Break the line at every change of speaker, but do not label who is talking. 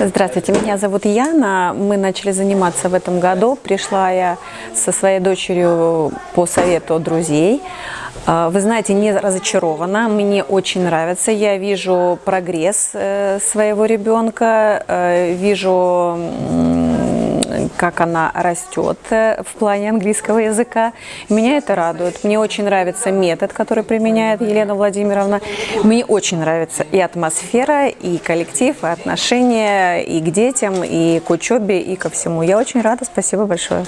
Здравствуйте, меня зовут Яна. Мы начали заниматься в этом году. Пришла я со своей дочерью по совету друзей. А, Вы знаете, не разочарована, мне очень нравится. Я вижу прогресс э, своего ребенка, э, вижу как она растет э, в плане английского языка. Меня это радует. Мне очень нравится метод, который применяет Елена Владимировна. Мне очень нравится и атмосфера, и коллектив, и отношения и к детям, и к учебе, и ко всему. Я очень рада. Спасибо большое.